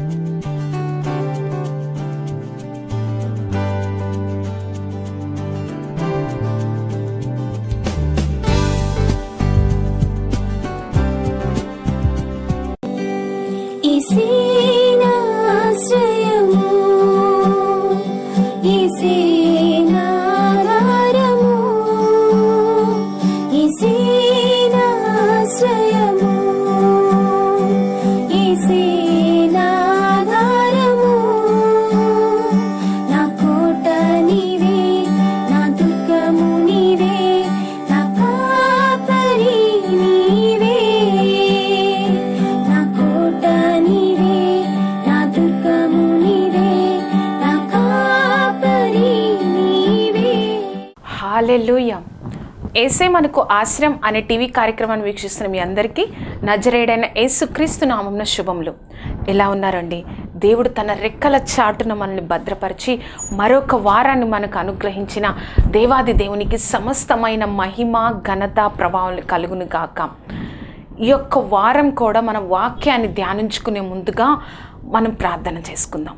Música మనకు ఆశ్రయం అనే టీవీ కార్యక్రమాన్ని వీక్షిస్తున్న మీ అందరికీ నజరేడైన యేసుక్రీస్తు నామంన శుభములు. ఎలా ఉన్నారండి? దేవుడు తన రెక్కల చాటున మనల్ని భద్రపరిచి మరొక వారాన్ని మనకు అనుగ్రహించిన దేవాది దేవునికి సమస్తమైన మహిమ ఘనత ప్రభావం కలుగును గాక. ఈ యొక్క వారం కూడా మన వాక్యాన్ని ధ్యానించుకునే ముందుగా మనం ప్రార్థన చేసుకుందాం.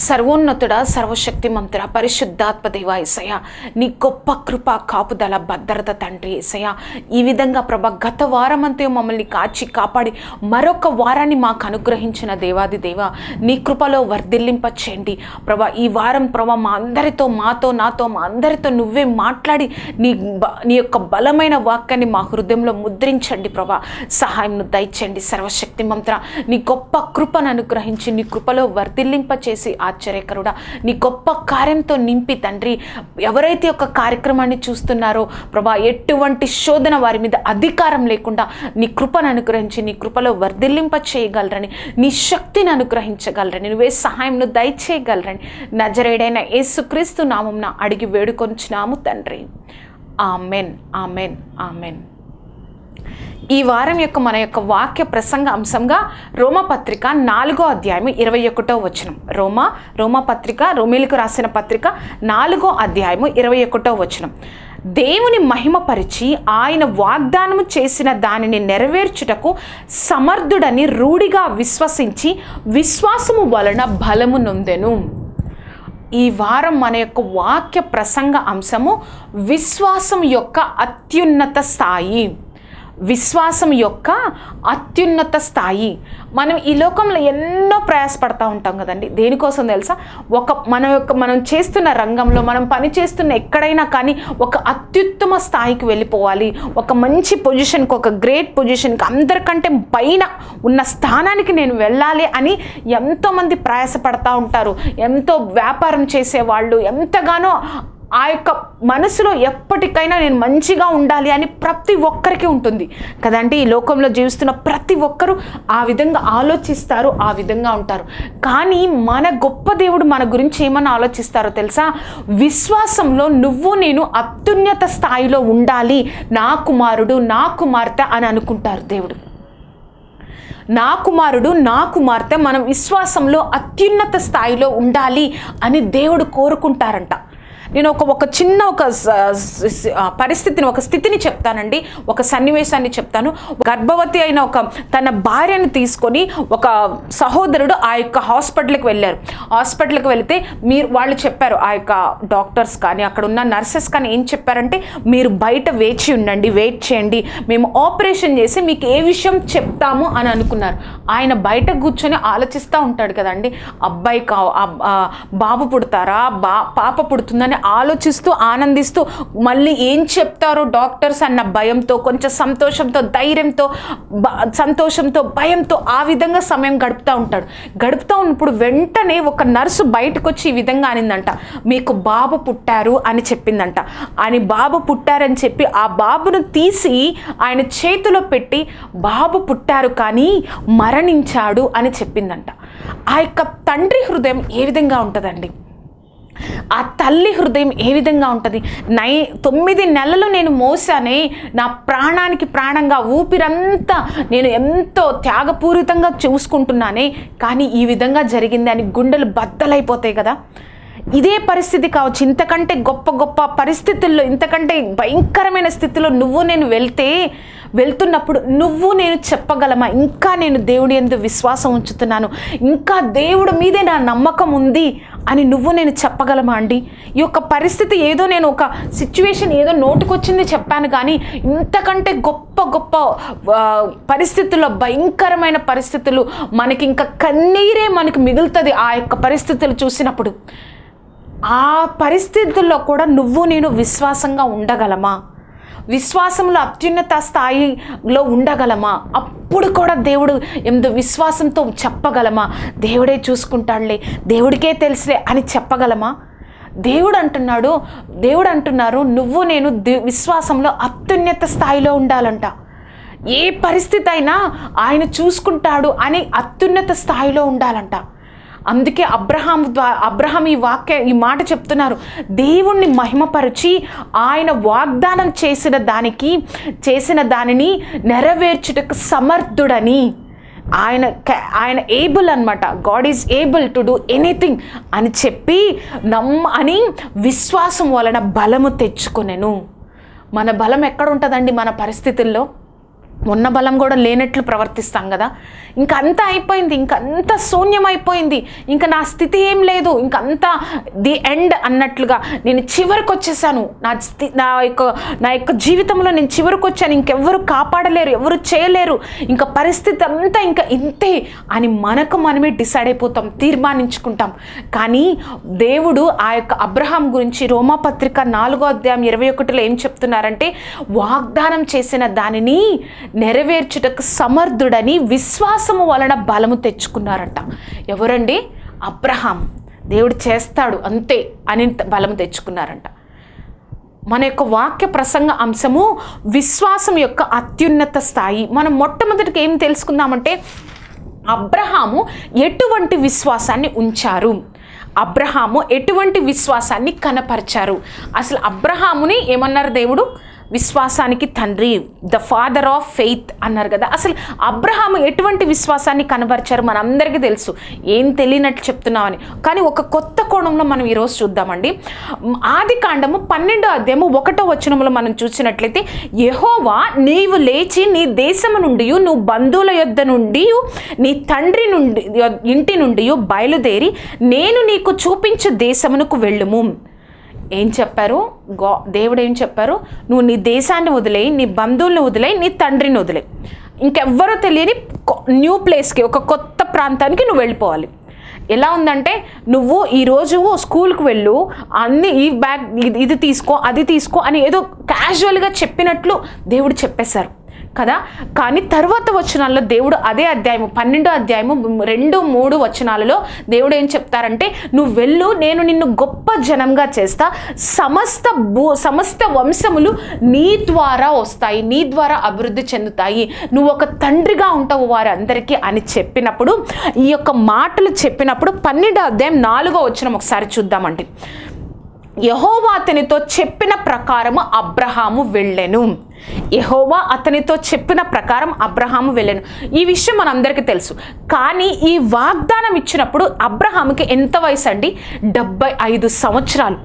సర్వోన్నతుడ సర్వశక్తిమంతుడ పరిశుద్ధాత్మ దేవ ఏసయ నీ గొప్ప కృప కాపుదల భద్రత తండ్రి ఏసయ ఈ విధంగా ప్రభ గత వారమంతా మమ్మల్ని కాచి కాపాడి మరొక వారాన్ని మాకు అనుగ్రహించిన దేవాది దేవ నీ కృపలో వర్ధిల్లింప చేయండి ప్రభ ఈ వారం ప్రభ మా అందరితో మాతో నాతో మా అందరితో నువ్వే మాట్లాడి నీ నీ యొక్క బలమైన వాక్యాన్ని మా హృదయంలో ముద్రించండి ప్రభా. సహాయంను దయచేయండి సర్వశక్తి మంత్ర నీ గొప్ప కృపను అనుగ్రహించి నీ కృపలో వర్ధిల్లింప చేసి ఆశ్చర్యకరుడా. నీ గొప్ప కార్యంతో నింపి తండ్రి ఎవరైతే ఒక కార్యక్రమాన్ని చూస్తున్నారో ప్రభా ఎటువంటి శోధన వారి మీద అధికారం లేకుండా నీ కృపను అనుగ్రహించి నీ కృపలో వర్ధిల్లింప చేయగలరని నీ శక్తిని అనుగ్రహించగలరని నువ్వే సహాయంను దయచేయగలరని నజరేడైన యేసుక్రీస్తు నామంన అడిగి వేడుకొంచున్నాము తండ్రి. Amen amen amen. ఈ వారం యొక్క మన యొక్క వాక్య ప్రసంగ అంశంగా రోమపత్రిక నాలుగో అధ్యాయం ఇరవై ఒకటో వచనం. రోమా రోమపత్రిక రోమిలకు రాసిన పత్రిక నాలుగో అధ్యాయము ఇరవై ఒకటో వచనం. దేవుని మహిమపరిచి ఆయన వాగ్దానము చేసిన దానిని నెరవేర్చుటకు సమర్థుడని రూఢిగా విశ్వసించి విశ్వాసము వలన బలము నొందెను. ఈ వారం మన యొక్క వాక్య ప్రసంగ అంశము విశ్వాసం యొక్క అత్యున్నత స్థాయి. విశ్వాసం యొక్క అత్యున్నత స్థాయి. మనం ఈ లోకంలో ఎన్నో ప్రయాసపడతా ఉంటాం కదండి. దేనికోసం తెలుసా? ఒక మన యొక్క మనం చేస్తున్న రంగంలో మనం పని చేస్తున్న ఎక్కడైనా కానీ ఒక అత్యుత్తమ స్థాయికి వెళ్ళిపోవాలి. ఒక మంచి పొజిషన్కి ఒక గ్రేట్ పొజిషన్కి అందరికంటే పైన ఉన్న స్థానానికి నేను వెళ్ళాలి అని ఎంతోమంది ప్రయాసపడతా ఉంటారు. ఎంతో వ్యాపారం చేసేవాళ్ళు ఎంతగానో ఆ యొక్క మనసులో ఎప్పటికైనా నేను మంచిగా ఉండాలి అని ప్రతి ఒక్కరికి ఉంటుంది. కదండి? ఈ లోకంలో జీవిస్తున్న ప్రతి ఒక్కరూ ఆ విధంగా ఆలోచిస్తారు ఆ విధంగా ఉంటారు. కానీ మన గొప్ప దేవుడు మన గురించి ఏమని ఆలోచిస్తారో తెలుసా? విశ్వాసంలో నువ్వు నేను అత్యున్నత స్థాయిలో ఉండాలి. నా కుమారుడు నా కుమార్తె అని అనుకుంటారు దేవుడు. నా కుమారుడు నా కుమార్తె మనం విశ్వాసంలో అత్యున్నత స్థాయిలో ఉండాలి అని దేవుడు కోరుకుంటారంట. నేను ఒక ఒక చిన్న ఒక స- పరిస్థితిని ఒక స్థితిని చెప్తానండి. ఒక సన్నివేశాన్ని చెప్తాను. గర్భవతి అయిన ఒక తన భార్యను తీసుకొని ఒక సహోదరుడు ఆ యొక్క హాస్పిటల్కి వెళ్ళారు. హాస్పిటల్కి వెళితే మీరు వాళ్ళు చెప్పారు ఆ యొక్క డాక్టర్స్ కానీ అక్కడ ఉన్న నర్సెస్ కానీ ఏం చెప్పారంటే మీరు బయట వేచి ఉండండి వెయిట్ చేయండి. మేము ఆపరేషన్ చేసి మీకు ఏ విషయం చెప్తాము అని అనుకున్నారు. ఆయన బయట కూర్చొని ఆలోచిస్తూ ఉంటాడు కదండి. అబ్బాయి కా బాబు పుడతారా? బా పాప పుడుతుందని ఆలోచిస్తూ ఆనందిస్తూ మళ్ళీ ఏం చెప్తారో డాక్టర్స్ అన్న భయంతో కొంచెం సంతోషంతో ధైర్యంతో సంతోషంతో భయంతో ఆ విధంగా సమయం గడుపుతూ ఉంటాడు. గడుపుతూ ఉన్నప్పుడు వెంటనే ఒక నర్సు బయటకు వచ్చి ఈ విధంగా అనిందంట మీకు బాబు పుట్టారు అని చెప్పిందంట. అని బాబు పుట్టారని చెప్పి ఆ బాబును తీసి ఆయన చేతిలో పెట్టి బాబు పుట్టారు కానీ మరణించాడు అని చెప్పిందంట. ఆ యొక్క తండ్రి హృదయం ఏ విధంగా ఉంటుందండి? ఆ తల్లి హృదయం ఏ విధంగా ఉంటుంది? నై తొమ్మిది నెలలు నేను మోసానే నా ప్రాణానికి ప్రాణంగా ఊపిరంతా నేను ఎంతో త్యాగపూరితంగా చూసుకుంటున్నానే కానీ ఈ విధంగా జరిగింది అని గుండెలు బద్దలైపోతాయి కదా. ఇదే పరిస్థితి కావచ్చు. ఇంతకంటే గొప్ప గొప్ప పరిస్థితుల్లో ఇంతకంటే భయంకరమైన స్థితిలో నువ్వు నేను వెళ్తే వెళ్తున్నప్పుడు నువ్వు నేను చెప్పగలమా? ఇంకా నేను దేవుడి ఎందు విశ్వాసం ఉంచుతున్నాను. ఇంకా దేవుడి మీదే నా నమ్మకం ఉంది అని నువ్వు నేను చెప్పగలమా అండి? ఈ యొక్క పరిస్థితి ఏదో నేను ఒక సిచ్యువేషన్ ఏదో నోటుకొచ్చింది చెప్పాను కానీ ఇంతకంటే గొప్ప గొప్ప పరిస్థితుల్లో భయంకరమైన పరిస్థితులు మనకి ఇంకా కన్నీరే మనకి మిగులుతుంది ఆ యొక్క పరిస్థితులు చూసినప్పుడు. ఆ పరిస్థితుల్లో కూడా నువ్వు నేను విశ్వాసంగా ఉండగలమా? విశ్వాసంలో అత్యున్నత స్థాయిలో ఉండగలమా? అప్పుడు కూడా దేవుడు ఎందు విశ్వాసంతో చెప్పగలమా? దేవుడే చూసుకుంటాడులే దేవుడికే తెలుసులే అని చెప్పగలమా? దేవుడు అంటున్నాడు దేవుడు అంటున్నారు నువ్వు నేను విశ్వాసంలో అత్యున్నత స్థాయిలో ఉండాలంట. ఏ పరిస్థితి అయినా ఆయన చూసుకుంటాడు అని అత్యున్నత స్థాయిలో ఉండాలంట. అందుకే అబ్రహాం ద్వా అబ్రహాం ఈ వాక్య ఈ మాట చెప్తున్నారు. దేవుణ్ణి మహిమపరిచి ఆయన వాగ్దానం చేసిన దానికి చేసిన దానిని నెరవేర్చుటకు సమర్థుడని ఆయన ఆయన ఏబుల్ అనమాట God is able to do anything అని చెప్పి నమ్మ అని విశ్వాసం వలన బలము తెచ్చుకొనెను. మన బలం ఎక్కడ ఉంటుందండి మన పరిస్థితుల్లో? ఉన్న బలం కూడా లేనట్లు ప్రవర్తిస్తాం కదా. ఇంక అంతా అయిపోయింది ఇంకంతా శూన్యం అయిపోయింది. ఇంకా నా స్థితి ఏం లేదు ఇంకంతా ది ఎండ్ అన్నట్లుగా నేను చివరికి వచ్చేసాను. నా స్థి నా యొక్క నా యొక్క జీవితంలో నేను చివరికి వచ్చాను. ఇంకెవ్వరు కాపాడలేరు ఎవరు చేయలేరు. ఇంకా పరిస్థితి అంతా ఇంకా ఇంతే అని మనకు మనమే డిసైడ్ అయిపోతాం తీర్మానించుకుంటాం. కానీ దేవుడు ఆ యొక్క అబ్రహాం గురించి రోమాపత్రిక నాలుగో అధ్యాయం ఇరవై ఒకటిలో ఏం చెప్తున్నారంటే వాగ్దానం చేసిన దానిని నెరవేర్చుటకు సమర్థుడని విశ్వాసము వలన బలము తెచ్చుకున్నారంట. ఎవరండి? అబ్రహాం. దేవుడు చేస్తాడు అంతే అని బలము తెచ్చుకున్నారంట. మన యొక్క వాక్య ప్రసంగ అంశము విశ్వాసం యొక్క అత్యున్నత స్థాయి. మనం మొట్టమొదటికి ఏం తెలుసుకుందామంటే అబ్రహాము ఎటువంటి విశ్వాసాన్ని ఉంచారు? అబ్రహాము ఎటువంటి విశ్వాసాన్ని కనపరిచారు? అసలు అబ్రహాముని ఏమన్నారు దేవుడు? విశ్వాసానికి తండ్రి ద ఫాదర్ ఆఫ్ ఫెయిత్ అన్నారు కదా. అసలు అబ్రహాం ఎటువంటి విశ్వాసాన్ని కనబరిచారు? మనందరికీ తెలుసు. ఏం తెలియనట్లు చెప్తున్నామని. కానీ ఒక కొత్త కోణంలో మనం ఈరోజు చూద్దామండి. ఆది కాండము పన్నెండో అధ్యాయము ఒకటో వచనంలో మనం చూసినట్లయితే యహోవా నీవు లేచి నీ దేశము నుండి నువ్వు బంధువుల యొద్ద నుండి నీ తండ్రి నుండి ఇంటి నుండి బయలుదేరి నేను నీకు చూపించే దేశమునకు వెళ్ళుము. ఏం చెప్పారు? గా దేవుడు ఏం చెప్పారు? నువ్వు నీ దేశాన్ని వదిలేయి నీ బంధువులను వదిలేయి నీ తండ్రిని వదిలేయి. ఇంకెవ్వరో తెలియని కొ- న్యూ ప్లేస్కి ఒక కొత్త ప్రాంతానికి నువ్వు వెళ్ళిపోవాలి. ఎలా ఉందంటే నువ్వు ఈరోజు స్కూల్కి వెళ్ళు అన్ని ఈ బ్యాగ్ ఇది ఇది తీసుకో అది తీసుకో అని ఏదో క్యాజువల్గా చెప్పినట్లు దేవుడు చెప్పేశారు. కదా? కానీ తర్వాత వచనాల్లో దేవుడు అదే అధ్యాయము పన్నెండో అధ్యాయము రెండు మూడు వచనాలలో దేవుడు ఏం చెప్తారంటే నువ్వు వెళ్ళు నేను నిన్ను గొప్ప జనంగా చేస్తా. సమస్త భూ సమస్త వంశములు నీ ద్వారా వస్తాయి నీ ద్వారా అభివృద్ధి చెందుతాయి. నువ్వు ఒక తండ్రిగా ఉంటావు వారందరికీ అని చెప్పినప్పుడు ఈ యొక్క మాటలు చెప్పినప్పుడు పన్నెండో అధ్యాయం నాలుగో వచనం ఒకసారి చూద్దామండి. యహోవా అతనితో చెప్పిన ప్రకారము అబ్రహాము వెళ్ళెను. యహోవా అతనితో చెప్పిన ప్రకారం అబ్రహాము వెళ్ళాను. ఈ విషయం మనందరికీ తెలుసు. కానీ ఈ వాగ్దానం ఇచ్చినప్పుడు అబ్రహాముకి ఎంత వయసు అండి? డెబ్బై ఐదు సంవత్సరాలు.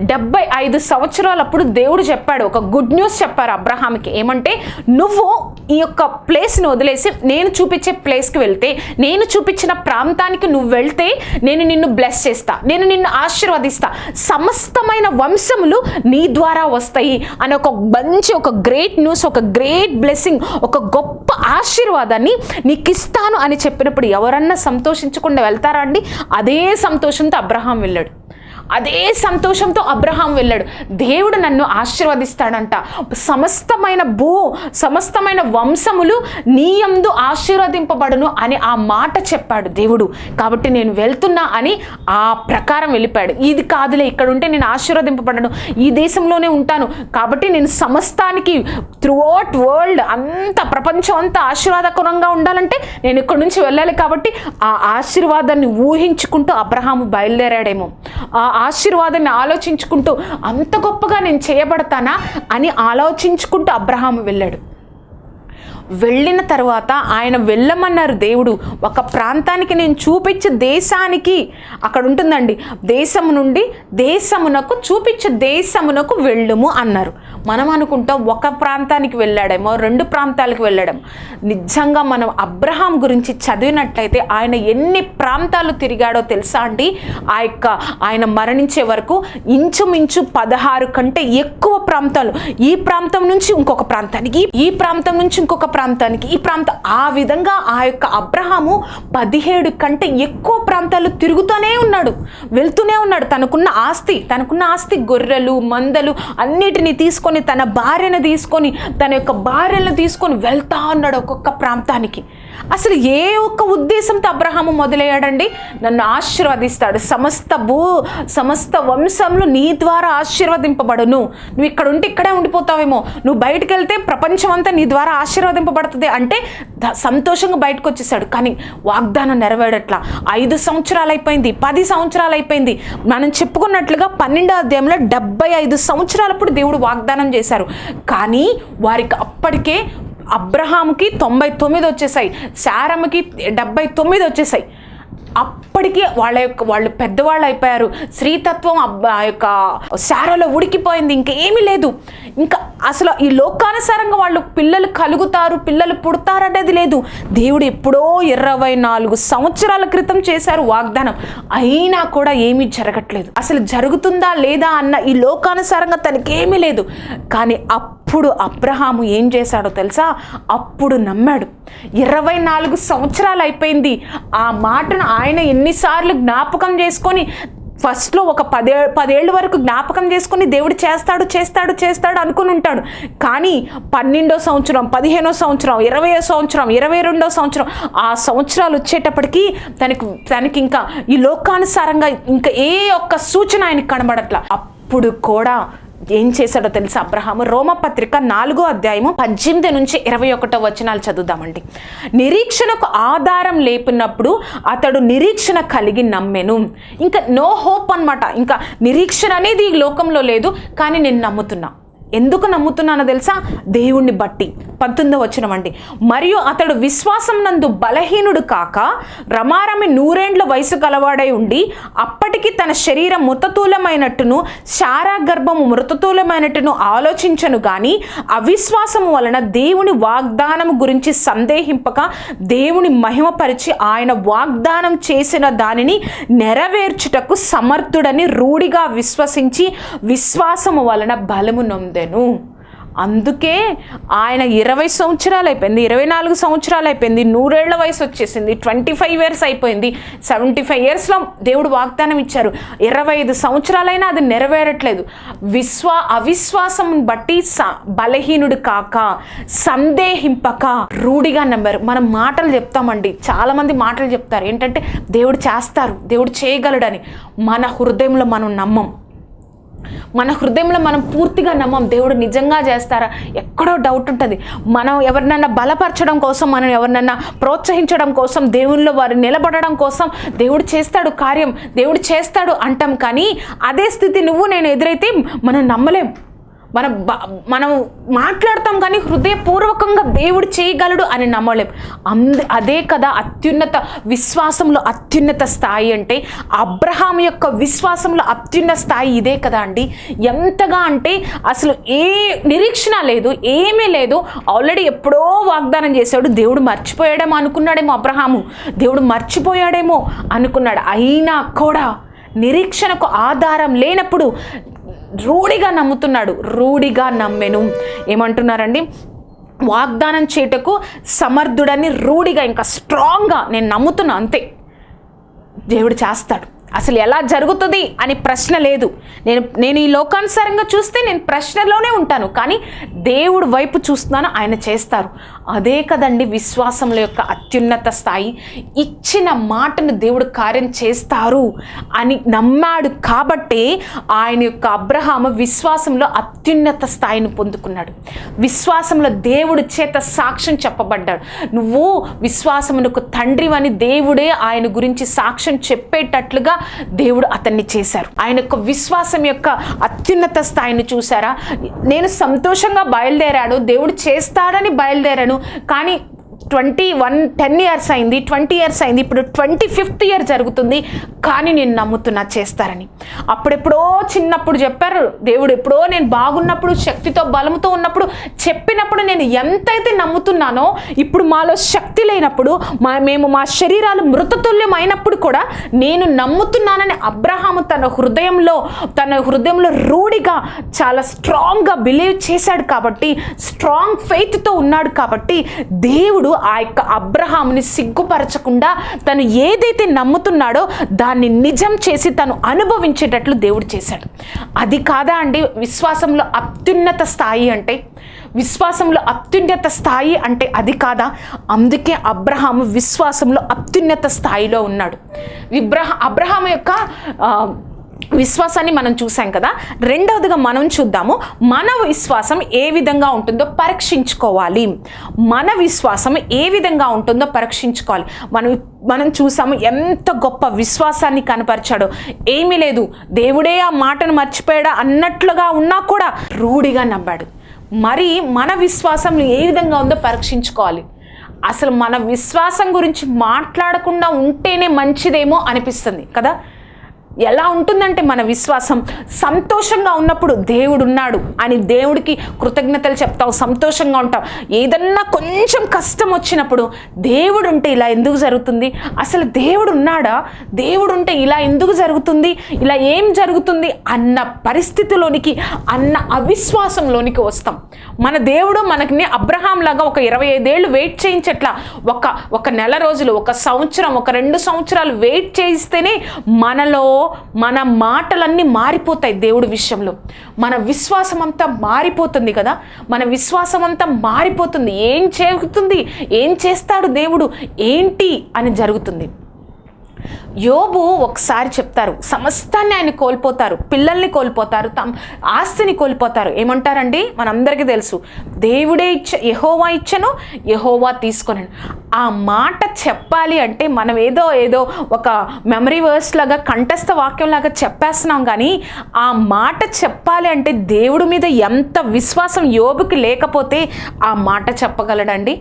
డెబ్బై ఐదు సంవత్సరాలప్పుడు దేవుడు చెప్పాడు. ఒక గుడ్ న్యూస్ చెప్పారు అబ్రహాంకి ఏమంటే నువ్వు ఈ యొక్క ప్లేస్ని వదిలేసి నేను చూపించే ప్లేస్కి వెళ్తే నేను చూపించిన ప్రాంతానికి నువ్వు వెళ్తే నేను నిన్ను బ్లెస్ చేస్తా. నేను నిన్ను ఆశీర్వదిస్తా. సమస్తమైన వంశములు నీ ద్వారా వస్తాయి. అని ఒక మంచి ఒక గ్రేట్ న్యూస్ ఒక గ్రేట్ బ్లెస్సింగ్ ఒక గొప్ప ఆశీర్వాదాన్ని నీకు ఇస్తాను అని చెప్పినప్పుడు ఎవరన్నా సంతోషించకుండా వెళ్తారా అండి? అదే సంతోషంతో అబ్రహాం వెళ్ళాడు. అదే సంతోషంతో అబ్రహాం వెళ్ళాడు. దేవుడు నన్ను ఆశీర్వదిస్తాడంట. సమస్తమైన భూ సమస్తమైన వంశములు నీయందు ఆశీర్వదింపబడును అని ఆ మాట చెప్పాడు దేవుడు. కాబట్టి నేను వెళ్తున్నా అని ఆ ప్రకారం వెళ్ళిపోయాడు. ఇది కాదులే ఇక్కడ ఉంటే నేను ఆశీర్వదింపబడను. ఈ దేశంలోనే ఉంటాను. కాబట్టి నేను సమస్తానికి త్రూఅవుట్ వరల్డ్ అంత ప్రపంచం అంతా ఆశీర్వాదకరంగా ఉండాలంటే నేను ఇక్కడ నుంచి వెళ్ళాలి కాబట్టి ఆ ఆశీర్వాదాన్ని ఊహించుకుంటూ అబ్రహాము బయలుదేరాడేమో. ఆ ఆశీర్వాదాన్ని ఆలోచించుకుంటూ అంత గొప్పగా నేను చేయబడతానా అని ఆలోచించుకుంటూ అబ్రహాము వెళ్ళాడు. వెళ్ళిన తర్వాత ఆయన వెళ్ళమన్నారు దేవుడు ఒక ప్రాంతానికి నేను చూపించే దేశానికి అక్కడ ఉంటుందండి దేశము నుండి దేశమునకు చూపించే దేశమునకు వెళ్ళము అన్నారు. మనం అనుకుంటాం ఒక ప్రాంతానికి వెళ్ళాడేమో రెండు ప్రాంతాలకు వెళ్ళడం. నిజంగా మనం అబ్రహాం గురించి చదివినట్లయితే ఆయన ఎన్ని ప్రాంతాలు తిరిగాడో తెలుసా అండి? ఆ యొక్క ఆయన మరణించే వరకు ఇంచుమించు పదహారు కంటే ఎక్కువ ప్రాంతాలు. ఈ ప్రాంతం నుంచి ఇంకొక ప్రాంతానికి ఈ ప్రాంతం నుంచి ఇంకొక ప్రాంతానికి. ఈ ప్రాంతం ఆ విధంగా ఆ యొక్క అబ్రహాము పదిహేడు కంటే ఎక్కువ ప్రాంతాలు తిరుగుతూనే ఉన్నాడు. వెళ్తూనే ఉన్నాడు. తనకున్న ఆస్తి తనకున్న ఆస్తి గొర్రెలు మందలు అన్నిటిని తీసుకొని తన భార్యను తీసుకొని తన యొక్క భార్యను తీసుకొని వెళ్తా ఉన్నాడు ఒక్కొక్క ప్రాంతానికి. అసలు ఏ ఒక్క ఉద్దేశంతో అబ్రహాము మొదలయ్యాడండి? నన్ను ఆశీర్వదిస్తాడు. సమస్త భూ సమస్త వంశంలో నీ ద్వారా ఆశీర్వదింపబడును. నువ్వు ఇక్కడ ఉంటే ఇక్కడే ఉండిపోతావేమో. నువ్వు బయటకు వెళ్తే ప్రపంచం అంతా నీ ద్వారా ఆశీర్వదింపబడుతుంది అంటే సంతోషంగా బయటకు వచ్చేసాడు కానీ వాగ్దానం నెరవేరట్లా. ఐదు సంవత్సరాలు అయిపోయింది పది సంవత్సరాలు అయిపోయింది మనం చెప్పుకున్నట్లుగా పన్నెండో అధ్యాయంలో డెబ్బై ఐదు సంవత్సరాలప్పుడు దేవుడు వాగ్దానం చేశారు. కానీ వారికి అప్పటికే అబ్రహాంకి తొంభై తొమ్మిది వచ్చేసాయి శారమ్మకి డెబ్బై తొమ్మిది వచ్చేసాయి. అప్పటికే వాళ్ళ యొక్క వాళ్ళు పెద్దవాళ్ళు అయిపోయారు. స్త్రీతత్వం అబ్బ- యొక్క శారలో ఉడికిపోయింది ఇంకా ఏమీ లేదు. ఇంకా అసలు ఈ లోకానుసారంగా వాళ్ళు పిల్లలు కలుగుతారు పిల్లలు పుడతారనేది లేదు. దేవుడు ఎప్పుడో ఇరవై నాలుగు సంవత్సరాల క్రితం చేశారు వాగ్దానం. అయినా కూడా ఏమీ జరగట్లేదు. అసలు జరుగుతుందా లేదా అన్న ఈ లోకానుసారంగా తనకేమీ లేదు. కానీ అప్పుడు అబ్రహాము ఏం చేశాడో తెలుసా? అప్పుడు నమ్మాడు. ఇరవై నాలుగు సంవత్సరాలు అయిపోయింది. ఆ మాటను ఆయన ఎన్నిసార్లు జ్ఞాపకం చేసుకొని ఫస్ట్లో ఒక పదే పదేళ్ళ వరకు జ్ఞాపకం చేసుకొని దేవుడు చేస్తాడు చేస్తాడు చేస్తాడు అనుకుని ఉంటాడు. కానీ పన్నెండో సంవత్సరం పదిహేనో సంవత్సరం ఇరవయో సంవత్సరం ఇరవై రెండో సంవత్సరం ఆ సంవత్సరాలు వచ్చేటప్పటికి తనకు తనకి ఇంకా ఈ లోకానుసారంగా ఇంకా ఏ ఒక్క సూచన ఆయనకి కనబడట్లా. అప్పుడు కూడా ఏం చేశాడో తెలుసా? అబ్రహాము రోమపత్రిక నాలుగో అధ్యాయము పద్దెనిమిది నుంచి ఇరవై ఒకటో వచనాలు చదువుదామండి. నిరీక్షణకు ఆధారం లేపినప్పుడు అతడు నిరీక్షణ కలిగి నమ్మెను. ఇంకా నో హోప్ అన్నమాట. ఇంకా నిరీక్షణ అనేది ఈ లోకంలో లేదు కానీ నేను నమ్ముతున్నా. ఎందుకు నమ్ముతున్నానో తెలుసా? దేవుణ్ణి బట్టి. పంతొమ్మిదో వచనమండి మరియు అతడు విశ్వాసం నందు బలహీనుడు కాక రమారమి నూరేండ్ల వయసు గలవాడై ఉండి అప్పటికి తన శరీరం మృతతూలమైనట్టును శారా గర్భము మృతతూలమైనట్టును ఆలోచించను గాని అవిశ్వాసము వలన దేవుని వాగ్దానం గురించి సందేహింపక దేవుని మహిమపరిచి ఆయన వాగ్దానం చేసిన దానిని నెరవేర్చుటకు సమర్థుడని రూఢిగా విశ్వసించి విశ్వాసము వలన బలము నొందెను అందుకే ఆయన ఇరవై సంవత్సరాలు అయిపోయింది ఇరవై నాలుగు సంవత్సరాలు అయిపోయింది నూరేళ్ళ వయసు వచ్చేసింది ట్వంటీ ఫైవ్ ఇయర్స్ అయిపోయింది సెవెంటీ ఫైవ్ ఇయర్స్లో దేవుడు వాగ్దానం ఇచ్చారు. ఇరవై ఐదు సంవత్సరాలైనా అది నెరవేరట్లేదు. విశ్వా అవిశ్వాసం బట్టి స బలహీనుడు కాక సందేహింపక రూఢిగా నమ్మారు. మనం మాటలు చెప్తామండి చాలామంది మాటలు చెప్తారు. ఏంటంటే దేవుడు చేస్తారు దేవుడు చేయగలడని మన హృదయంలో మనం నమ్మం. మన హృదయంలో మనం పూర్తిగా నమ్మం దేవుడు నిజంగా చేస్తారా? ఎక్కడో డౌట్ ఉంటుంది. మనం ఎవరినైనా బలపరచడం కోసం మనం ఎవరినైనా ప్రోత్సహించడం కోసం దేవుళ్ళు వారు నిలబడడం కోసం దేవుడు చేస్తాడు కార్యం దేవుడు చేస్తాడు అంటాం. కానీ అదే స్థితి నువ్వు నేను ఎదురైతే మనం నమ్మలేం. మనం మనం మాట్లాడతాం కానీ హృదయపూర్వకంగా దేవుడు చేయగలడు అని నమ్మలేం. అంద అదే కదా అత్యున్నత విశ్వాసంలో అత్యున్నత స్థాయి అంటే అబ్రహాం యొక్క విశ్వాసంలో అత్యున్నత స్థాయి ఇదే కదా అండి. ఎంతగా అంటే అసలు ఏ నిరీక్షణ లేదు ఏమీ లేదు. ఆల్రెడీ ఎప్పుడో వాగ్దానం చేశాడు దేవుడు మర్చిపోయాడేమో అనుకున్నాడేమో అబ్రహాము. దేవుడు మర్చిపోయాడేమో అనుకున్నాడు. అయినా కూడా నిరీక్షణకు ఆధారం లేనప్పుడు రూఢిగా నమ్ముతున్నాడు. రూఢిగా నమ్మెను. ఏమంటున్నారండి? వాగ్దానం చేయటకు సమర్థుడని రూఢిగా ఇంకా స్ట్రాంగ్గా నేను నమ్ముతున్నా అంతే. దేవుడు చేస్తాడు. అసలు ఎలా జరుగుతుంది అని ప్రశ్న లేదు. నేను నేను ఈ లోకానుసారంగా చూస్తే నేను ప్రశ్నలోనే ఉంటాను. కానీ దేవుడు వైపు చూస్తున్నాను ఆయన చేస్తారు. అదే కదండి విశ్వాసంలో యొక్క అత్యున్నత స్థాయి. ఇచ్చిన మాటను దేవుడు కార్యం చేస్తారు అని నమ్మాడు కాబట్టే ఆయన యొక్క అబ్రహాము విశ్వాసంలో అత్యున్నత స్థాయిని పొందుకున్నాడు. విశ్వాసంలో దేవుడి చేత సాక్ష్యం చెప్పబడ్డాడు. నువ్వు విశ్వాసమునకు తండ్రివని దేవుడే ఆయన గురించి సాక్ష్యం చెప్పేటట్లుగా దేవుడు అతన్ని చేశారు. ఆయన యొక్క విశ్వాసం యొక్క అత్యున్నత స్థాయిని చూసారా నేను సంతోషంగా బయలుదేరాడు దేవుడు చేస్తాడని బయలుదేరాను కానీ ట్వంటీ వన్ టెన్ ఇయర్స్ అయింది ట్వంటీ ఇయర్స్ అయింది ఇప్పుడు ట్వంటీ ఫిఫ్త్ ఇయర్ జరుగుతుంది కానీ నేను నమ్ముతున్నా చేస్తారని. అప్పుడెప్పుడో చిన్నప్పుడు చెప్పారు దేవుడు ఎప్పుడో నేను బాగున్నప్పుడు శక్తితో బలంతో ఉన్నప్పుడు చెప్పినప్పుడు నేను ఎంతైతే నమ్ముతున్నానో ఇప్పుడు మాలో శక్తి లేనప్పుడు మా మేము మా శరీరాలు మృతతుల్యం అయినప్పుడు కూడా నేను నమ్ముతున్నానని అబ్రహాము తన హృదయంలో తన హృదయంలో రూఢిగా చాలా స్ట్రాంగ్గా బిలీవ్ చేశాడు కాబట్టి స్ట్రాంగ్ ఫెయిత్తో ఉన్నాడు కాబట్టి దేవుడు ఆ యొక్క అబ్రహాముని సిగ్గుపరచకుండా తను ఏదైతే నమ్ముతున్నాడో దాన్ని నిజం చేసి తను అనుభవించేటట్లు దేవుడు చేశాడు. అది కాదా అండి? విశ్వాసంలో అత్యున్నత స్థాయి అంటే? విశ్వాసంలో అత్యున్నత స్థాయి అంటే అది కాదా? అందుకే అబ్రహాము విశ్వాసంలో అత్యున్నత స్థాయిలో ఉన్నాడు. విబ్రహ అబ్రహాం యొక్క విశ్వాసాన్ని మనం చూసాం కదా. రెండవదిగా మనం చూద్దాము మన విశ్వాసం ఏ విధంగా ఉంటుందో పరీక్షించుకోవాలి. మన విశ్వాసం ఏ విధంగా ఉంటుందో పరీక్షించుకోవాలి. మనం మనం చూసాము ఎంత గొప్ప విశ్వాసాన్ని కనపరిచాడో. ఏమీ లేదు దేవుడే ఆ మాటను మర్చిపోయాడా అన్నట్లుగా ఉన్నా కూడా రూఢిగా నమ్మాడు. మరి మన విశ్వాసం ఏ విధంగా ఉందో పరీక్షించుకోవాలి. అసలు మన విశ్వాసం గురించి మాట్లాడకుండా ఉంటేనే మంచిదేమో అనిపిస్తుంది కదా. ఎలా ఉంటుందంటే మన విశ్వాసం. సంతోషంగా ఉన్నప్పుడు దేవుడు ఉన్నాడు అని దేవుడికి కృతజ్ఞతలు చెప్తావు సంతోషంగా ఉంటావు. ఏదన్నా కొంచెం కష్టం వచ్చినప్పుడు దేవుడు ఉంటే ఇలా ఎందుకు జరుగుతుంది? అసలు దేవుడు ఉన్నాడా దేవుడు ఉంటే ఇలా ఎందుకు జరుగుతుంది? ఇలా ఏం జరుగుతుంది? అన్న పరిస్థితిలోనికి అన్న అవిశ్వాసంలోనికి వస్తాం. మన దేవుడు మనకి అబ్రహాం లాగా ఒక ఇరవై ఐదేళ్ళు వెయిట్ చేయించట్లా ఒక ఒక నెల రోజులు ఒక సంవత్సరం ఒక రెండు సంవత్సరాలు వెయిట్ చేయిస్తేనే మనలో మన మాటలన్నీ మారిపోతాయి దేవుడి విషయంలో. మన విశ్వాసం అంతా మారిపోతుంది కదా? మన విశ్వాసం అంతా మారిపోతుంది. ఏం చేస్తుంది? ఏం చేస్తాడు దేవుడు? ఏంటి అని జరుగుతుంది. యోబు ఒకసారి చెప్తారు సమస్తాన్ని ఆయన కోల్పోతారు పిల్లల్ని కోల్పోతారు తమ ఆస్తిని కోల్పోతారు. ఏమంటారండి? మనందరికీ తెలుసు. దేవుడే ఇచ్చ యహోవా ఇచ్చను యహోవా తీసుకొని ఆ మాట చెప్పాలి అంటే మనం ఏదో ఏదో ఒక మెమరీ వర్స్ లాగా కంఠస్థ వాక్యం లాగా చెప్పేస్తున్నాం కానీ ఆ మాట చెప్పాలి అంటే దేవుడి మీద ఎంత విశ్వాసం యోబుకి లేకపోతే ఆ మాట చెప్పగలడండి?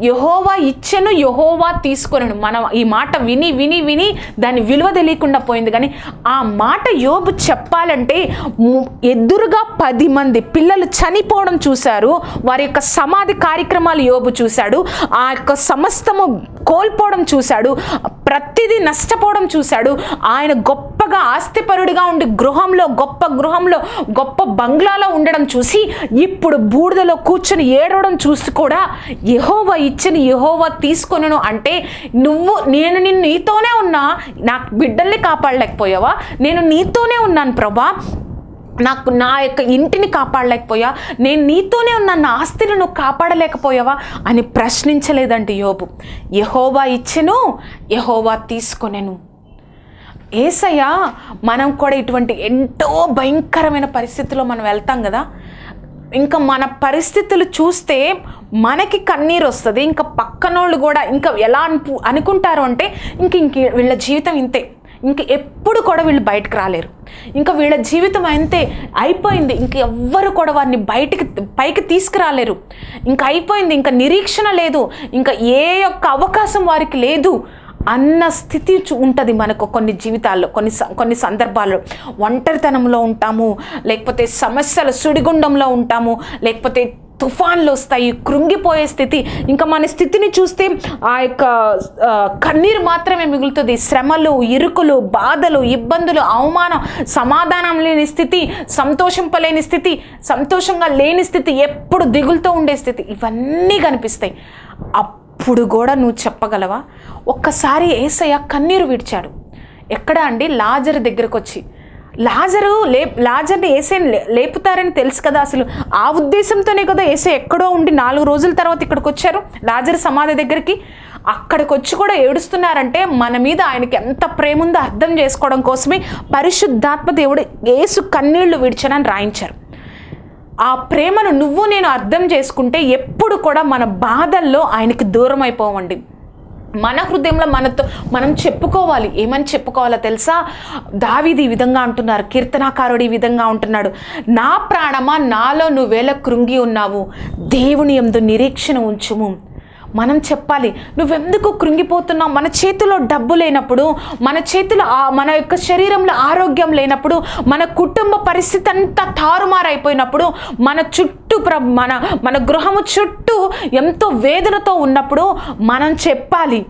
యహోవా ఇచ్చెను యహోవా తీసుకొనను. మనం ఈ మాట విని విని విని దాని విలువ తెలియకుండా పోయింది. కానీ ఆ మాట యోబు చెప్పాలంటే ఎదురుగా పది మంది పిల్లలు చనిపోవడం చూశారు. వారి యొక్క సమాధి కార్యక్రమాలు యోబు చూశాడు. ఆ యొక్క సమస్తము కోల్పోవడం చూశాడు. ప్రతిదీ నష్టపోవడం చూశాడు. ఆయన గొప్పగా ఆస్తిపరుడిగా ఉండి గృహంలో గొప్ప గృహంలో గొప్ప బంగ్లాలో ఉండడం చూసి ఇప్పుడు బూడిదలో కూర్చొని ఏడవడం చూసి కూడా యహోవా ఇచ్చిన యహోవా తీసుకొనను అంటే నువ్వు నేను నిన్ను నీతోనే ఉన్నా నాకు బిడ్డల్ని కాపాడలేకపోయావా? నేను నీతోనే ఉన్నాను ప్రభా. నాకు నా యొక్క ఇంటిని కాపాడలేకపోయా నేను నీతోనే ఉన్న నా ఆస్తిని నువ్వు కాపాడలేకపోయావా అని ప్రశ్నించలేదండి యోబు. యహోవా ఇచ్చెను యహోవా తీసుకొనెను. ఏసయ్య మనం కూడా ఇటువంటి ఎంతో భయంకరమైన పరిస్థితిలో మనం వెళ్తాం కదా. ఇంకా మన పరిస్థితులు చూస్తే మనకి కన్నీరు వస్తుంది ఇంకా పక్కనోళ్ళు కూడా ఇంకా ఎలా అనుకుంటారు అంటే ఇంక ఇంక వీళ్ళ జీవితం ఇంతే. ఇంక ఎప్పుడు కూడా వీళ్ళు బయటకు రాలేరు. ఇంకా వీళ్ళ జీవితం అంతే అయిపోయింది. ఇంక ఎవ్వరు కూడా వారిని బయటికి పైకి తీసుకురాలేరు. ఇంకా అయిపోయింది. ఇంకా నిరీక్షణ లేదు. ఇంకా ఏ యొక్క అవకాశం వారికి లేదు అన్న స్థితి ఉంటుంది మనకు కొన్ని జీవితాల్లో కొన్ని స- కొన్ని సందర్భాల్లో. ఒంటరితనంలో ఉంటాము లేకపోతే సమస్యల సుడిగుండంలో ఉంటాము లేకపోతే తుఫాన్లు వస్తాయి కృంగిపోయే స్థితి. ఇంకా మన స్థితిని చూస్తే ఆ యొక్క కన్నీరు మాత్రమే మిగులుతుంది. శ్రమలు ఇరుకులు బాధలు ఇబ్బందులు అవమానం సమాధానం లేని స్థితి సంతోషింపలేని స్థితి సంతోషంగా లేని స్థితి ఎప్పుడు దిగులుతో ఉండే స్థితి. ఇవన్నీ కనిపిస్తాయి. అప్పుడు కూడా నువ్వు చెప్పగలవా? ఒక్కసారి ఏసయ్య కన్నీరు విడిచాడు. ఎక్కడ అండి? లాజర్ దగ్గరకు వచ్చి లాజరు లే లాజర్ని ఏసైని లే లేపుతారని తెలుసు కదా అసలు. ఆ ఉద్దేశంతోనే కదా ఏసై ఎక్కడో ఉండి నాలుగు రోజుల తర్వాత ఇక్కడికి వచ్చారు లాజర్ సమాధి దగ్గరికి. అక్కడికి వచ్చి కూడా ఏడుస్తున్నారంటే మన మీద ఆయనకి ఎంత ప్రేమ ఉందో అర్థం చేసుకోవడం కోసమే పరిశుద్ధాత్మ దేవుడు ఏసు కన్నీళ్ళు విడిచనని రాయించారు. ఆ ప్రేమను నువ్వు నేను అర్థం చేసుకుంటే ఎప్పుడు కూడా మన బాధల్లో ఆయనకి దూరం అయిపోవండి మన హృదయంలో మనతో మనం చెప్పుకోవాలి. ఏమని చెప్పుకోవాలో తెలుసా? దావిది ఈ విధంగా అంటున్నారు కీర్తనాకారుడు ఈ విధంగా ఉంటున్నాడు నా ప్రాణమా? నాలో నువ్వేలా కృంగి ఉన్నావు. దేవుని ఎందు నిరీక్షణ ఉంచుము. మనం చెప్పాలి నువ్వెందుకు కృంగిపోతున్నావు? మన చేతిలో డబ్బు లేనప్పుడు మన చేతిలో మన యొక్క శరీరంలో ఆరోగ్యం లేనప్పుడు మన కుటుంబ పరిస్థితి అంతా తారుమారైపోయినప్పుడు మన చుట్టూ ప్ర మన మన గృహము చుట్టూ ఎంతో వేదనతో ఉన్నప్పుడు మనం చెప్పాలి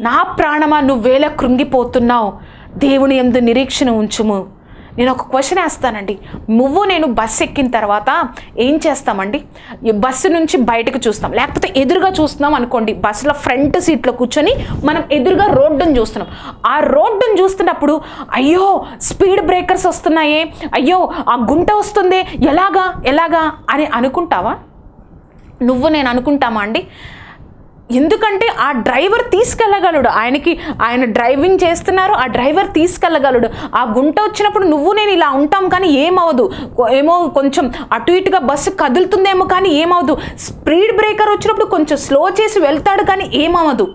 నా ప్రాణమా నువ్వేలా కృంగిపోతున్నావు దేవుని ఎందు నిరీక్షణ ఉంచుము. నేను ఒక క్వశ్చన్ వేస్తానండి. నువ్వు నేను బస్సు ఎక్కిన తర్వాత ఏం చేస్తామండి? బస్సు నుంచి బయటకు చూస్తాం. లేకపోతే ఎదురుగా చూస్తున్నాం అనుకోండి. బస్సులో ఫ్రంట్ సీట్లో కూర్చొని మనం ఎదురుగా రోడ్డును చూస్తున్నాం. ఆ రోడ్డును చూస్తున్నప్పుడు అయ్యో స్పీడ్ బ్రేకర్స్ వస్తున్నాయే. అయ్యో ఆ గుంట వస్తుంది. ఎలాగా? ఎలాగా? అని అనుకుంటావా? నువ్వు నేను అనుకుంటామా అండి? ఎందుకంటే ఆ డ్రైవర్ తీసుకెళ్ళగలడు. ఆయనకి ఆయన డ్రైవింగ్ చేస్తున్నారు ఆ డ్రైవర్ తీసుకెళ్ళగలడు. ఆ గుంట వచ్చినప్పుడు నువ్వు నేను ఇలా ఉంటాం కానీ ఏమవదు ఏమో కొంచెం అటు ఇటుగా బస్సు కదులుతుందేమో కానీ ఏమవదు స్పీడ్ బ్రేకర్ వచ్చినప్పుడు కొంచెం స్లో చేసి వెళ్తాడు కానీ ఏమవదు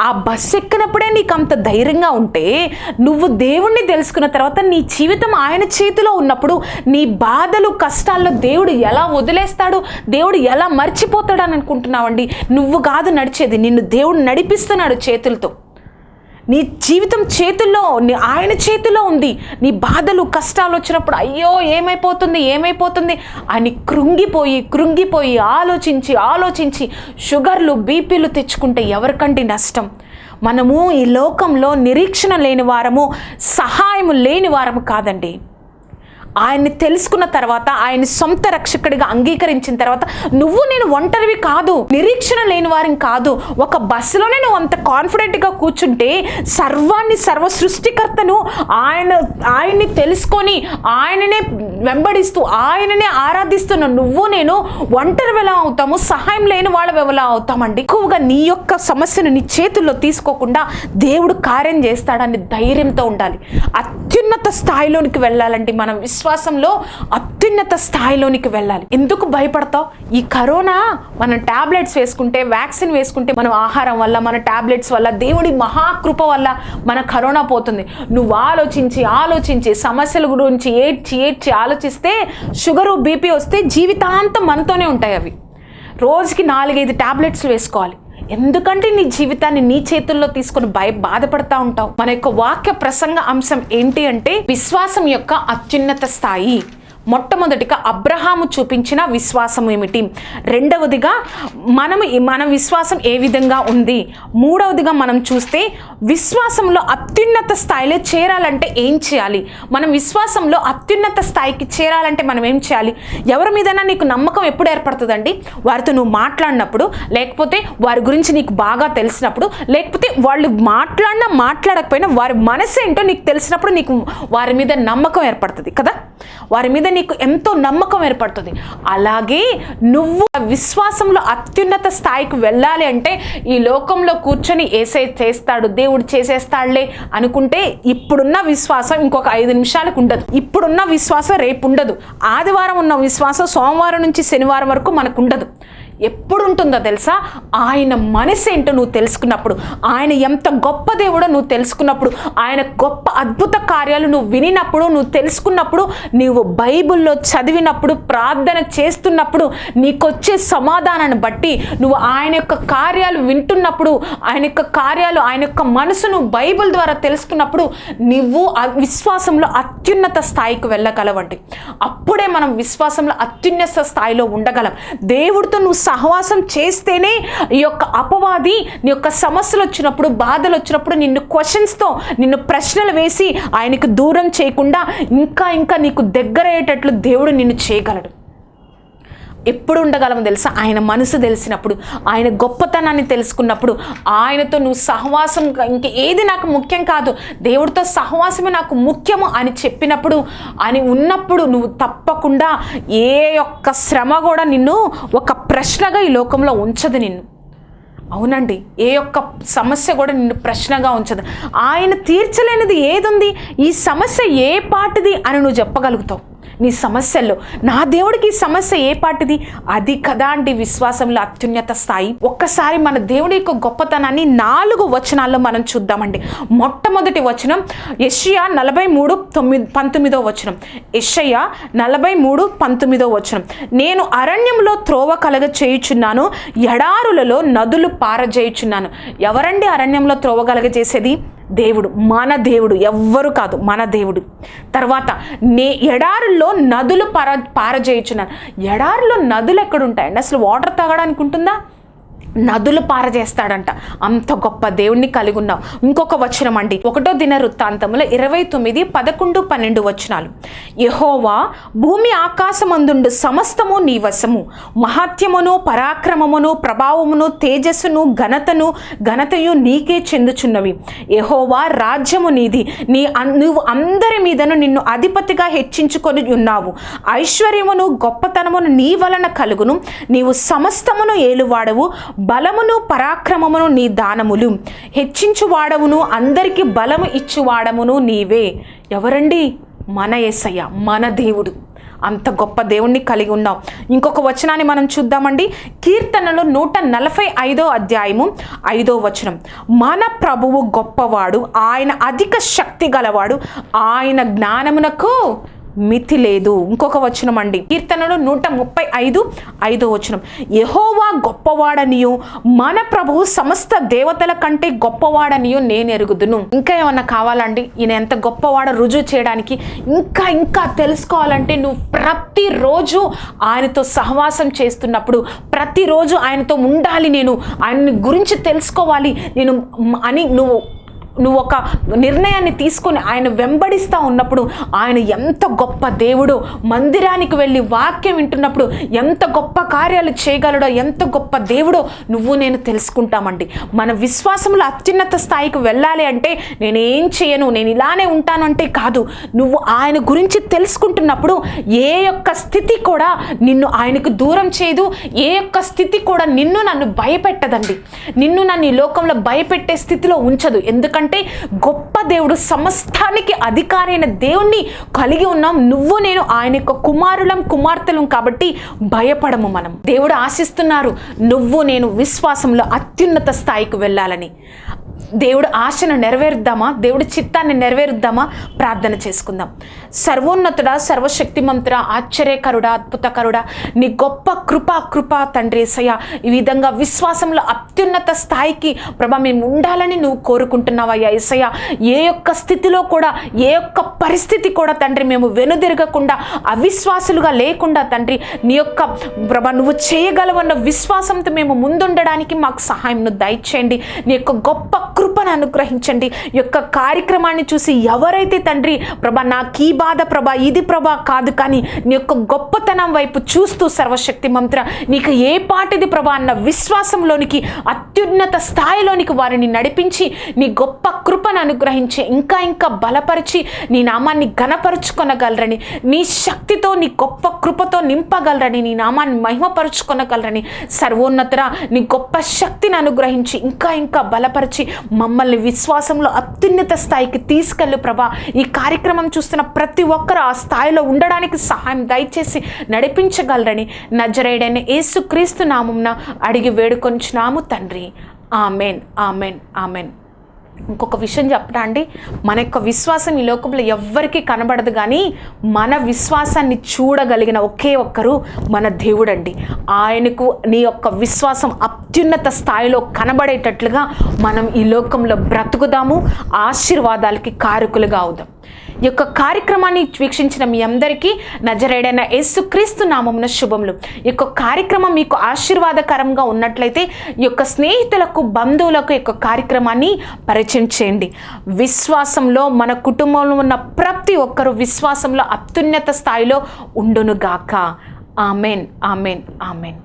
ఆ బస్సు ఎక్కినప్పుడే నీకు అంత ధైర్యంగా ఉంటే నువ్వు దేవుణ్ణి తెలుసుకున్న తర్వాత నీ జీవితం ఆయన చేతిలో ఉన్నప్పుడు నీ బాధలు కష్టాల్లో దేవుడు ఎలా వదిలేస్తాడు దేవుడు ఎలా మర్చిపోతాడు అని అనుకుంటున్నావండి? నువ్వు కాదు నడిచేది నిన్ను దేవుడు నడిపిస్తున్నాడు చేతులతో. నీ జీవితం చేతుల్లో నీ- ఆయన చేతిలో ఉంది. నీ బాధలు కష్టాలు వచ్చినప్పుడు అయ్యో ఏమైపోతుంది ఏమైపోతుంది అని కృంగిపోయి కృంగిపోయి ఆలోచించి ఆలోచించి షుగర్లు బీపీలు తెచ్చుకుంటే ఎవరికండి నష్టం? మనము ఈ లోకంలో నిరీక్షణ లేని వారము సహాయము లేని వారము కాదండి. ఆయన్ని తెలుసుకున్న తర్వాత ఆయన సొంత రక్షకుడిగా అంగీకరించిన తర్వాత నువ్వు నేను ఒంటరివి కాదు నిరీక్షణ లేని వారిని కాదు. ఒక బస్సులోనే నువ్వు అంత కాన్ఫిడెంట్గా కూర్చుంటే సర్వాన్ని సర్వ సృష్టికర్తను ఆయన ఆయన్ని తెలుసుకొని ఆయననే వెంబడిస్తూ ఆయననే ఆరాధిస్తున్న నువ్వు నేను ఒంటరి ఎలా అవుతాము సహాయం లేని వాళ్ళవి ఎలా అవుతామండి? ఎక్కువగా నీ యొక్క సమస్యను నీ చేతుల్లో తీసుకోకుండా దేవుడు కార్యం చేస్తాడని ధైర్యంతో ఉండాలి. అత్యున్నత స్థాయిలోనికి వెళ్ళాలండి మనం. విశ్వాసంలో అత్యున్నత స్థాయిలోనికి వెళ్ళాలి. ఎందుకు భయపడతావు? ఈ కరోనా మనం టాబ్లెట్స్ వేసుకుంటే వ్యాక్సిన్ వేసుకుంటే మనం ఆహారం వల్ల మన ట్యాబ్లెట్స్ వల్ల దేవుడి మహాకృప వల్ల మన కరోనా పోతుంది. నువ్వు ఆలోచించి ఆలోచించి సమస్యల గురించి ఏడ్చి ఏడ్చి ఆలోచిస్తే షుగరు బీపీ వస్తే జీవితాంతం మనతోనే ఉంటాయి అవి. రోజుకి నాలుగైదు టాబ్లెట్స్ వేసుకోవాలి. ఎందుకంటే నీ జీవితాన్ని నీ చేతుల్లో తీసుకొని భయ బాధపడతా ఉంటావు. మన యొక్క వాక్య ప్రసంగ అంశం ఏంటి అంటే విశ్వాసం యొక్క అత్యున్నత స్థాయి. మొట్టమొదటిగా అబ్రహాము చూపించిన విశ్వాసం ఏమిటి? రెండవదిగా మనం మన విశ్వాసం ఏ విధంగా ఉంది? మూడవదిగా మనం చూస్తే విశ్వాసంలో అత్యున్నత స్థాయిలో చేరాలంటే ఏం చేయాలి? మనం విశ్వాసంలో అత్యున్నత స్థాయికి చేరాలంటే మనం ఏం చేయాలి? ఎవరి మీదైనా నీకు నమ్మకం ఎప్పుడు ఏర్పడుతుందండి? వారితో నువ్వు మాట్లాడినప్పుడు లేకపోతే వారి గురించి నీకు బాగా తెలిసినప్పుడు లేకపోతే వాళ్ళు మాట్లాడినా మాట్లాడకపోయినా వారి మనసు ఏంటో నీకు తెలిసినప్పుడు నీకు వారి మీద నమ్మకం ఏర్పడుతుంది కదా? వారి మీద నీకు ఎంతో నమ్మకం ఏర్పడుతుంది. అలాగే నువ్వు విశ్వాసంలో అత్యున్నత స్థాయికి వెళ్ళాలి అంటే ఈ లోకంలో కూర్చొని ఏసే చేస్తాడు దేవుడు చేసేస్తాడులే అనుకుంటే ఇప్పుడున్న విశ్వాసం ఇంకొక ఐదు నిమిషాలకు ఉండదు. ఇప్పుడున్న విశ్వాసం రేపు ఉండదు. ఆదివారం ఉన్న విశ్వాసం సోమవారం నుంచి శనివారం వరకు మనకు ఉండదు. ఎప్పుడు ఉంటుందో తెలుసా? ఆయన మనసు ఏంటో నువ్వు తెలుసుకున్నప్పుడు ఆయన ఎంత గొప్ప దేవుడో నువ్వు తెలుసుకున్నప్పుడు ఆయన గొప్ప అద్భుత కార్యాలు నువ్వు వినినప్పుడు నువ్వు తెలుసుకున్నప్పుడు నువ్వు బైబిల్లో చదివినప్పుడు ప్రార్థన చేస్తున్నప్పుడు నీకొచ్చే సమాధానాన్ని బట్టి నువ్వు ఆయన యొక్క కార్యాలు వింటున్నప్పుడు ఆయన యొక్క కార్యాలు ఆయన యొక్క మనసును బైబిల్ ద్వారా తెలుసుకున్నప్పుడు నువ్వు విశ్వాసంలో అత్యున్నత స్థాయికి వెళ్ళగలవండి. అప్పుడే మనం విశ్వాసంలో అత్యున్నత స్థాయిలో ఉండగలం. దేవుడితో నువ్వు సహవాసం చేస్తేనే ఈ యొక్క అపవాది నీ యొక్క సమస్యలు వచ్చినప్పుడు బాధలు వచ్చినప్పుడు నిన్ను క్వశ్చన్స్తో నిన్ను ప్రశ్నలు వేసి ఆయనకు దూరం చేయకుండా ఇంకా ఇంకా నీకు దగ్గరయ్యేటట్లు దేవుడు నిన్ను చేయగలడు. ఎప్పుడు ఉండగలము తెలుసా? ఆయన మనసు తెలిసినప్పుడు ఆయన గొప్పతనాన్ని తెలుసుకున్నప్పుడు ఆయనతో నువ్వు సహవాసం ఇంక ఏది నాకు ముఖ్యం కాదు. దేవుడితో సహవాసమే నాకు ముఖ్యము అని చెప్పినప్పుడు అని ఉన్నప్పుడు నువ్వు తప్పకుండా ఏ యొక్క శ్రమ కూడా నిన్ను ఒక ప్రశ్నగా ఈ లోకంలో ఉంచదు నిన్ను. అవునండి ఏ యొక్క సమస్య కూడా నిన్ను ప్రశ్నగా ఉంచదు. ఆయన తీర్చలేనిది ఏదుంది? ఈ సమస్య ఏ పాటిది అని నువ్వు చెప్పగలుగుతావు. నీ సమస్యల్లో. నా దేవుడికి ఈ సమస్య ఏ పాటిది? అది కదా అండి విశ్వాసంలో అత్యున్నత స్థాయి. ఒక్కసారి మన దేవుడి యొక్క గొప్పతనాన్ని నాలుగు వచనాల్లో మనం చూద్దామండి. మొట్టమొదటి వచనం యషియా నలభై మూడు తొమ్మిది పంతొమ్మిదో వచనం. యషయ్య నలభై మూడు పంతొమ్మిదో వచనం. నేను అరణ్యంలో త్రోవ కలగ చేయుచున్నాను ఎడారులలో నదులు పారజేయుచున్నాను. ఎవరండి అరణ్యంలో త్రోవ కలగ చేసేది? దేవుడు మన దేవుడు. ఎవ్వరు కాదు మన దేవుడు. తర్వాత నే ఎడారుల్లో నదులు పార పారజేయుచున్నాను ఎడారిలో నదులు ఎక్కడుంటాయండి? అసలు వాటర్ తాగడానికి ఉంటుందా? నదులు పారజేస్తాడంట. అంత గొప్ప దేవుణ్ణి కలిగి ఉన్నావు. ఇంకొక వచనం అండి. ఒకటో దిన వృత్తాంతంలో ఇరవై తొమ్మిది పదకొండు పన్నెండు వచనాలు. యహోవా భూమి ఆకాశమందుండు సమస్తము నీ వశము. మహాత్యమును పరాక్రమమును ప్రభావమును తేజస్సును ఘనతను ఘనతయు నీకే చెందుచున్నవి. యహోవా రాజ్యము నీది. నీ అన్- నువ్వు అందరి మీదను నిన్ను అధిపతిగా హెచ్చించుకొని ఉన్నావు. ఐశ్వర్యమును గొప్పతనమును నీ వలన కలుగును. నీవు సమస్తమును ఏలువాడవు. బలమును పరాక్రమమును నీ దానములు. హెచ్చించువాడవును అందరికి బలము ఇచ్చువాడమును నీవే. ఎవరండి? మన యేసయ్య మన దేవుడు. అంత గొప్ప దేవుణ్ణి కలిగి ఉన్నాం ఇంకొక వచనాన్ని మనం చూద్దామండి. కీర్తనలో నూట నలభై ఐదో అధ్యాయము ఐదో వచనం. మన ప్రభువు గొప్పవాడు ఆయన అధిక శక్తి గలవాడు ఆయన జ్ఞానమునకు మితి లేదు. ఇంకొక వచనం అండి. కీర్తనలు నూట ముప్పై ఐదు ఐదో వచనం. యహోవా గొప్పవాడనియు మన ప్రభువు సమస్త దేవతల కంటే గొప్పవాడనియు నేను ఎరుగుదును. ఇంకా ఏమన్నా కావాలండి? ఈయన ఎంత గొప్పవాడ రుజువు చేయడానికి ఇంకా ఇంకా తెలుసుకోవాలంటే నువ్వు ప్రతిరోజు ఆయనతో సహవాసం చేస్తున్నప్పుడు ప్రతిరోజు ఆయనతో ఉండాలి నేను. ఆయన్ని గురించి తెలుసుకోవాలి నేను అని నువ్వు నువ్వు ఒక నిర్ణయాన్ని తీసుకొని ఆయన వెంబడిస్తూ ఉన్నప్పుడు ఆయన ఎంత గొప్ప దేవుడో మందిరానికి వెళ్ళి వాక్యం వింటున్నప్పుడు ఎంత గొప్ప కార్యాలు చేయగలడో ఎంత గొప్ప దేవుడో నువ్వు నేను తెలుసుకుంటామండి. మన విశ్వాసంలో అత్యున్నత స్థాయికి వెళ్ళాలి అంటే నేనేం చేయను నేను ఇలానే ఉంటాను అంటే కాదు. నువ్వు ఆయన గురించి తెలుసుకుంటున్నప్పుడు ఏ యొక్క స్థితి కూడా నిన్ను ఆయనకు దూరం చేయదు ఏ యొక్క స్థితి కూడా నిన్ను నన్ను భయపెట్టదండి. నిన్ను నన్ను ఈ లోకంలో భయపెట్టే స్థితిలో ఉంచదు. ఎందుకంటే గొప్ప దేవుడు సమస్తానికి అధికారి అయిన దేవుణ్ణి కలిగి ఉన్నాం. నువ్వు నేను ఆయన యొక్క కుమారులం కుమార్తెలం కాబట్టి భయపడము మనం. దేవుడు ఆశిస్తున్నారు నువ్వు నేను విశ్వాసంలో అత్యున్నత స్థాయికి వెళ్ళాలని. దేవుడు ఆశను నెరవేరుద్దామా? దేవుడి చిత్తాన్ని నెరవేరుద్దామా? ప్రార్థన చేసుకుందాం. సర్వోన్నతుడ సర్వశక్తిమంతుడ ఆశ్చర్యకరుడ అద్భుతకరుడ నీ గొప్ప కృపా కృప తండ్రి ఏసయ్య ఈ విధంగా విశ్వాసంలో అత్యున్నత స్థాయికి ప్రభా మేము ఉండాలని నువ్వు కోరుకుంటున్నావయ్యా ఏసయ్య ఏ యొక్క స్థితిలో కూడా ఏ యొక్క పరిస్థితి కూడా తండ్రి మేము వెనుదిరగకుండా అవిశ్వాసులుగా లేకుండా తండ్రి నీ యొక్క ప్రభా నువ్వు చేయగలవన్న విశ్వాసంతో మేము ముందుండడానికి మాకు సహాయం దయచేయండి. నీ యొక్క గొప్ప కృపను అనుగ్రహించండి. యొక్క కార్యక్రమాన్ని చూసి ఎవరైతే తండ్రి ప్రభా నాకు ఈ బాధ ప్రభా ఇది ప్రభా కాదు కానీ నీ యొక్క గొప్పతనం వైపు చూస్తూ సర్వశక్తి మంత్ర నీకు ఏ పాటిది ప్రభా అన్న విశ్వాసంలోనికి అత్యున్నత స్థాయిలోనికి వారిని నడిపించి నీ గొప్ప కృపను అనుగ్రహించి ఇంకా ఇంకా బలపరిచి నీ నామాన్ని ఘనపరుచుకొనగలరని నీ శక్తితో నీ గొప్ప కృపతో నింపగలరని నీ నామాన్ని మహిమపరుచుకొనగలరని సర్వోన్నతర నీ గొప్ప శక్తిని అనుగ్రహించి ఇంకా ఇంకా బలపరిచి మమ్మల్ని విశ్వాసంలో అత్యున్నత స్థాయికి తీసుకెళ్ళు ప్రభా. ఈ కార్యక్రమం చూస్తున్న ప్రతి ఒక్కరు ఆ స్థాయిలో ఉండడానికి సహాయం దయచేసి నడిపించగలరని నజరేడైన ఏసుక్రీస్తు నామంన అడిగి వేడుకొంచున్నాము తండ్రి. Amen amen amen. ఇంకొక విషయం చెప్పడా అండి? మన యొక్క విశ్వాసం ఈ లోకంలో ఎవ్వరికీ కనబడదు కానీ మన విశ్వాసాన్ని చూడగలిగిన ఒకే ఒక్కరు మన దేవుడండి. ఆయనకు నీ యొక్క విశ్వాసం అత్యున్నత స్థాయిలో కనబడేటట్లుగా మనం ఈ లోకంలో బ్రతుకుదాము ఆశీర్వాదాలకి కారకులుగా అవుదాం. ఈ యొక్క కార్యక్రమాన్ని వీక్షించిన మీ అందరికీ నజరేడైన యేసుక్రీస్తు నామమున శుభములు. ఈ యొక్క కార్యక్రమం మీకు ఆశీర్వాదకరంగా ఉన్నట్లయితే ఈ యొక్క స్నేహితులకు బంధువులకు యొక్క కార్యక్రమాన్ని పరిచయం చేయండి. విశ్వాసంలో మన కుటుంబంలో ఉన్న ప్రతి ఒక్కరూ విశ్వాసంలో అత్యున్నత స్థాయిలో ఉండునుగాక. Amen amen amen.